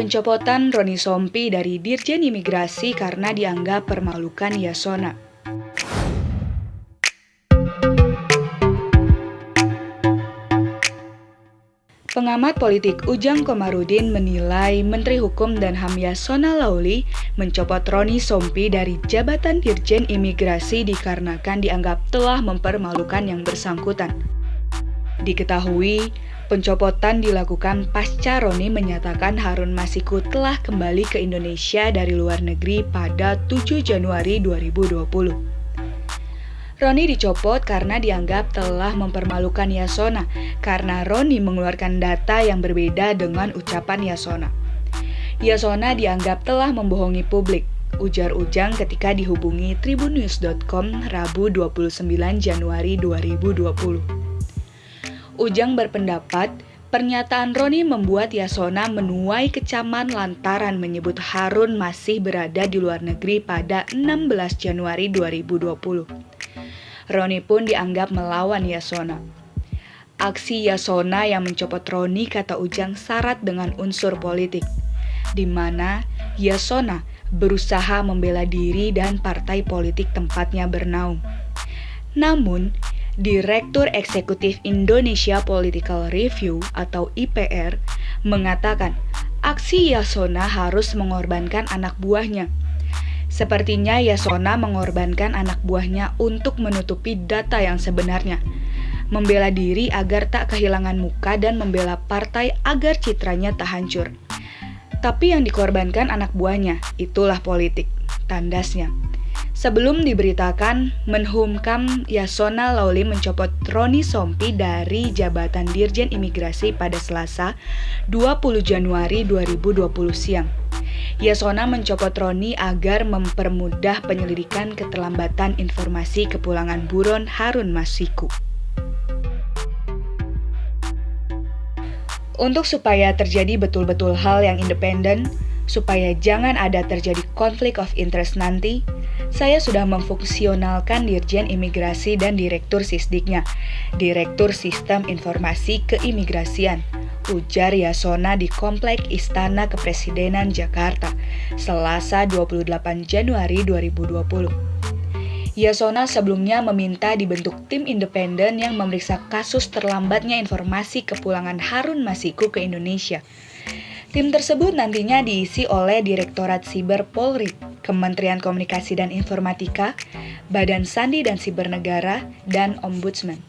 Pencopotan Roni Sompi dari Dirjen Imigrasi karena dianggap permalukan Yasona. Pengamat politik Ujang Komarudin menilai Menteri Hukum dan HAM Yasona Lauli mencopot Roni Sompi dari jabatan Dirjen Imigrasi dikarenakan dianggap telah mempermalukan yang bersangkutan. Diketahui, pencopotan dilakukan pasca Roni menyatakan Harun Masiku telah kembali ke Indonesia dari luar negeri pada 7 Januari 2020. Roni dicopot karena dianggap telah mempermalukan Yasona karena Roni mengeluarkan data yang berbeda dengan ucapan Yasona. Yasona dianggap telah membohongi publik, ujar Ujang ketika dihubungi tribunnews.com Rabu 29 Januari 2020. Ujang berpendapat Pernyataan Roni membuat Yasona menuai kecaman lantaran menyebut Harun masih berada di luar negeri pada 16 Januari 2020. Roni pun dianggap melawan Yasona. Aksi Yasona yang mencopot Roni kata Ujang syarat dengan unsur politik, di mana Yasona berusaha membela diri dan partai politik tempatnya bernaung. Namun, Direktur Eksekutif Indonesia Political Review atau IPR mengatakan aksi Yasona harus mengorbankan anak buahnya Sepertinya Yasona mengorbankan anak buahnya untuk menutupi data yang sebenarnya. Membela diri agar tak kehilangan muka dan membela partai agar citranya tak hancur. Tapi yang dikorbankan anak buahnya, itulah politik, tandasnya. Sebelum diberitakan, Menhumkam Yasona Lauli mencopot Roni Sompi dari jabatan Dirjen Imigrasi pada Selasa 20 Januari 2020 siang. Yasona mencopot Roni agar mempermudah penyelidikan keterlambatan informasi kepulangan buron Harun Masiku. Untuk supaya terjadi betul-betul hal yang independen, supaya jangan ada terjadi konflik of interest nanti, saya sudah memfungsionalkan Dirjen Imigrasi dan Direktur Sisdiknya, Direktur Sistem Informasi Keimigrasian, ujar Yasona di Komplek Istana Kepresidenan Jakarta, Selasa 28 Januari 2020. Yasona sebelumnya meminta dibentuk tim independen yang memeriksa kasus terlambatnya informasi kepulangan Harun Masiku ke Indonesia. Tim tersebut nantinya diisi oleh Direktorat Siber Polri, Kementerian Komunikasi dan Informatika, Badan Sandi dan Siber Negara, dan Ombudsman.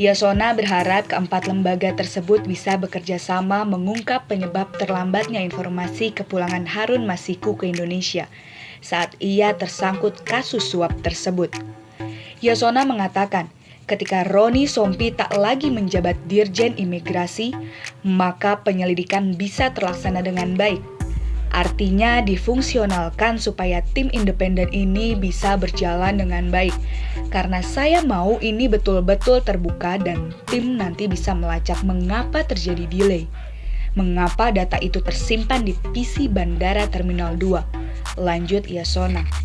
Yasona berharap keempat lembaga tersebut bisa bekerja sama mengungkap penyebab terlambatnya informasi kepulangan Harun Masiku ke Indonesia saat ia tersangkut kasus suap tersebut. Yasona mengatakan, ketika Roni Sompi tak lagi menjabat Dirjen Imigrasi, maka penyelidikan bisa terlaksana dengan baik Artinya difungsionalkan supaya tim independen ini bisa berjalan dengan baik. Karena saya mau ini betul-betul terbuka dan tim nanti bisa melacak mengapa terjadi delay. Mengapa data itu tersimpan di PC Bandara Terminal 2. Lanjut Yasona.